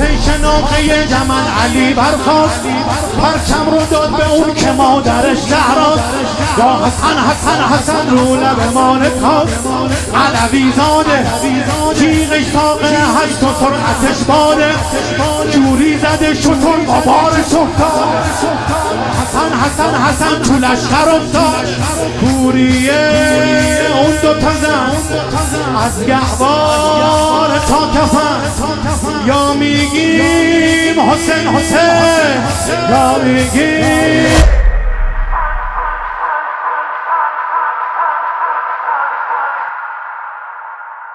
پیش نقطه جمن علی برخواست پرچم رو داد به اون که مادرش زهراست. یا حسن حسن حسن رو لب مال کاست علوی زاده. جیغش ساقه هست و سرعتش باده. جوری زده شطور با افتاد حسن حسن حسن تو لشکر افتاد. کوریه اون دو تا زن. از گهوار تا کفن. یا میگیم حسین حسین. یا میگیم